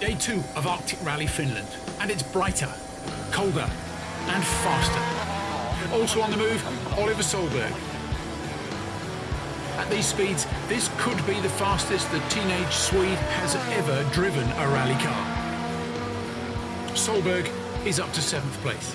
Day two of Arctic Rally Finland, and it's brighter, colder, and faster. Also on the move, Oliver Solberg. At these speeds, this could be the fastest the teenage Swede has ever driven a rally car. Solberg is up to seventh place.